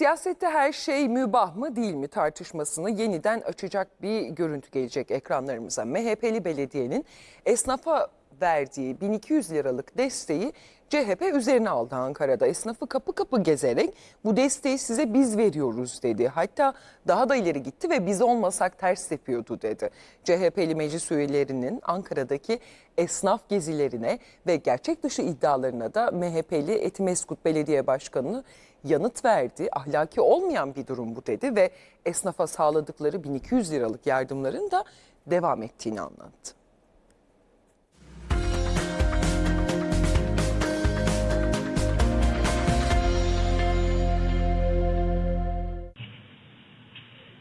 Siyasette her şey mübah mı değil mi tartışmasını yeniden açacak bir görüntü gelecek ekranlarımıza. MHP'li belediyenin esnafa verdiği 1200 liralık desteği CHP üzerine aldı Ankara'da. Esnafı kapı kapı gezerek bu desteği size biz veriyoruz dedi. Hatta daha da ileri gitti ve biz olmasak ters yapıyordu dedi. CHP'li meclis üyelerinin Ankara'daki esnaf gezilerine ve gerçek dışı iddialarına da MHP'li Etimeskut Belediye Başkanı yanıt verdi. Ahlaki olmayan bir durum bu dedi ve esnafa sağladıkları 1200 liralık yardımların da devam ettiğini anlattı.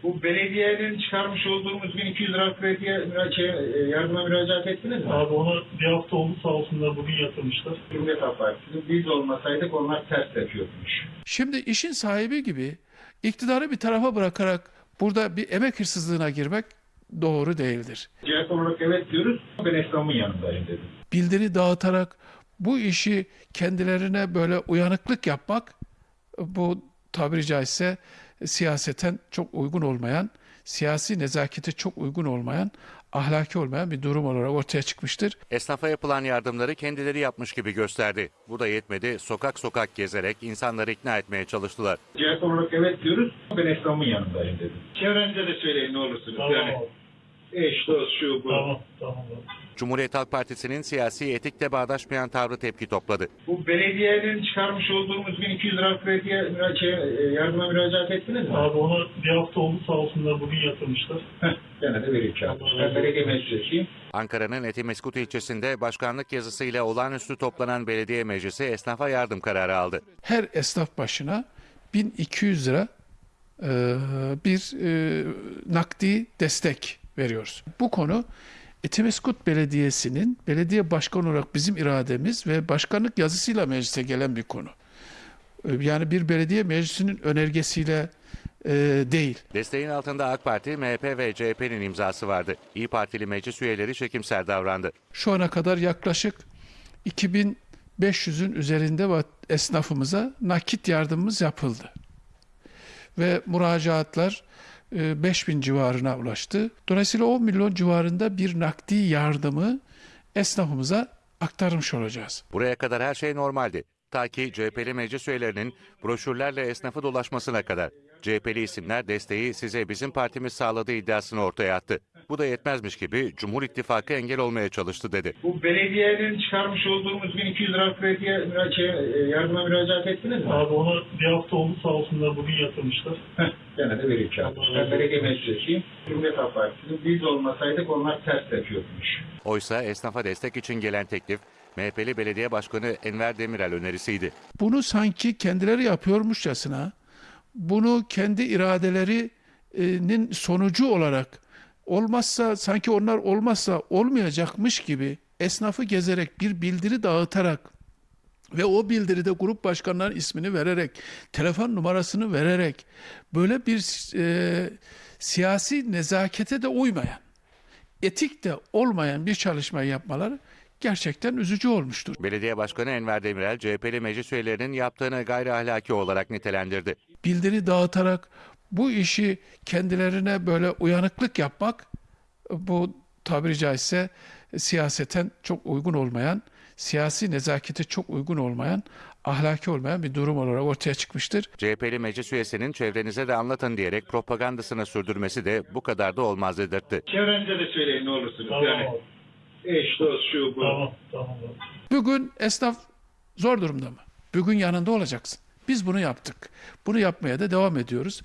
Bu belediyenin çıkarmış olduğumuz 1200 lira krediye müra- şey, e, yardıma müracaat ettiniz mi? Abi onu bir hafta oldu sağ olsunlar bugün yatırmışlar. Cumhuriyet Halk Partisi biz olmasaydık onlar ters yapıyormuş. Şimdi işin sahibi gibi iktidarı bir tarafa bırakarak burada bir emek hırsızlığına girmek doğru değildir. CHP olarak evet diyoruz. Ben esnafın yanındayım dedim. Bildiri dağıtarak bu işi kendilerine böyle uyanıklık yapmak bu tabiri caizse siyaseten çok uygun olmayan, siyasi nezakete çok uygun olmayan, ahlaki olmayan bir durum olarak ortaya çıkmıştır. Esnafa yapılan yardımları kendileri yapmış gibi gösterdi. Bu da yetmedi. Sokak sokak gezerek insanları ikna etmeye çalıştılar. CHP olarak evet diyoruz. Ben esnafın yanındayım dedim. Çevrenize de söyleyin ne olursunuz. Tamam yani. Eş, dost, şu, bu. Tamam tamam. Cumhuriyet Halk Partisi'nin siyasi etikle bağdaşmayan tavrı tepki topladı. Bu belediyenin çıkarmış olduğumuz 1200 lira krediye müra- şey, e, yardıma müracaat ettiniz mi? Abi onu bir hafta oldu sağ olsunlar bugün yatırmışlar. Heh, gene de vereyim kağıdı. Ben belediye meclisiyim. Ankara'nın Etimeskut ilçesinde başkanlık yazısıyla olağanüstü toplanan belediye meclisi esnafa yardım kararı aldı. Her esnaf başına 1200 lira e, bir e, nakdi destek veriyoruz. Bu konu Etimeskut Belediyesi'nin belediye başkanı olarak bizim irademiz ve başkanlık yazısıyla meclise gelen bir konu. E, Yani bir belediye meclisinin önergesiyle e, değil. Desteğin altında AK Parti, MHP ve CHP'nin imzası vardı. İyi Partili meclis üyeleri çekimser davrandı. Şu ana kadar yaklaşık 2500'ün üzerinde esnafımıza nakit yardımımız yapıldı. Ve müracaatlar e, 5000 civarına ulaştı. Dolayısıyla 10 milyon civarında bir nakdi yardımı esnafımıza aktarmış olacağız. Buraya kadar her şey normaldi. Ta ki CHP'li meclis üyelerinin broşürlerle esnafı dolaşmasına kadar. CHP'li isimler desteği size bizim partimiz sağladığı iddiasını ortaya attı. Bu da yetmezmiş gibi Cumhur İttifakı engel olmaya çalıştı dedi. Bu belediyenin çıkarmış olduğumuz 1200 lira krediye müra- şey, e, yardıma müracaat ettiniz mi? Abi onu bir hafta oldu sağ olsunlar bugün yatırmışlar. Heh, gene de vereyim kağıdı. Ben belediye meclisiyim. Cumhuriyet Halk Partisi biz olmasaydık onlar ters yapıyormuş. Oysa esnafa destek için gelen teklif MHP'li belediye başkanı Enver Demirel önerisiydi. Bunu sanki kendileri yapıyormuşçasına, bunu kendi iradelerinin sonucu olarak olmazsa sanki onlar olmazsa olmayacakmış gibi esnafı gezerek bir bildiri dağıtarak ve o bildiride grup başkanlarının ismini vererek, telefon numarasını vererek böyle bir e, siyasi nezakete de uymayan, etik de olmayan bir çalışma yapmaları gerçekten üzücü olmuştur. Belediye Başkanı Enver Demirel, CHP'li meclis üyelerinin yaptığını gayri ahlaki olarak nitelendirdi. bildiri dağıtarak bu işi kendilerine böyle uyanıklık yapmak bu tabiri caizse siyaseten çok uygun olmayan, siyasi nezakete çok uygun olmayan, ahlaki olmayan bir durum olarak ortaya çıkmıştır. CHP'li meclis üyesinin çevrenize de anlatın diyerek propagandasını sürdürmesi de bu kadar da olmaz dedirtti. Çevrenize de söyleyin ne olursunuz. Tamam yani eş, dost, şu, bu. Tamam tamam. Bugün esnaf zor durumda mı? Bugün yanında olacaksın. Biz bunu yaptık. Bunu yapmaya da devam ediyoruz.